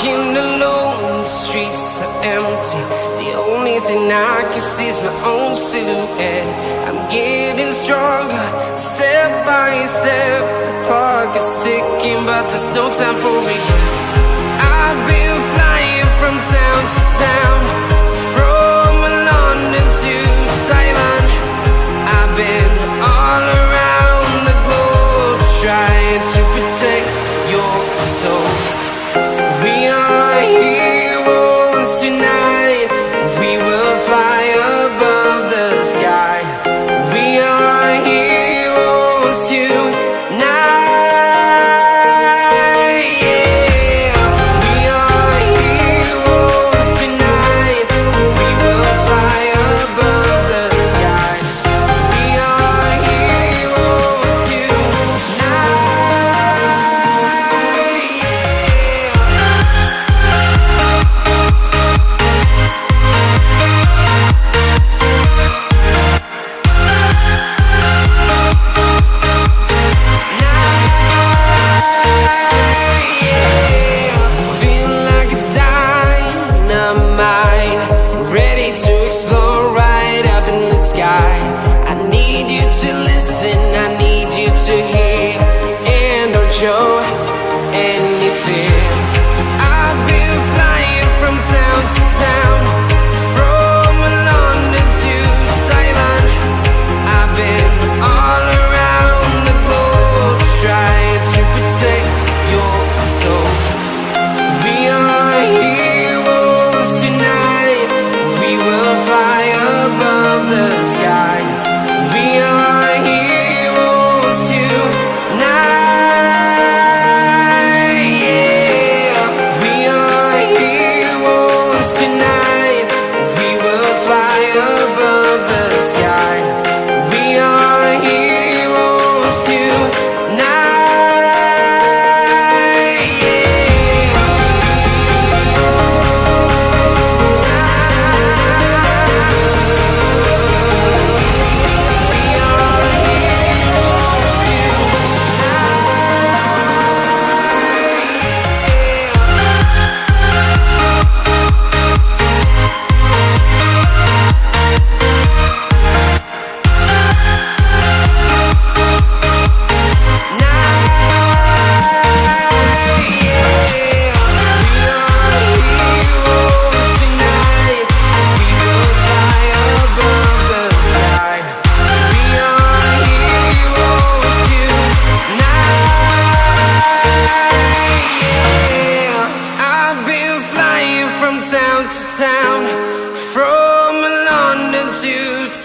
Walking alone, the streets are empty. The only thing I can see is my own silhouette. I'm getting stronger, step by step. The clock is ticking, but there's no time for regrets. I've been flying.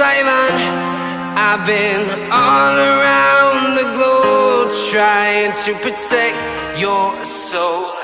Simon. I've been all around the globe trying to protect your soul.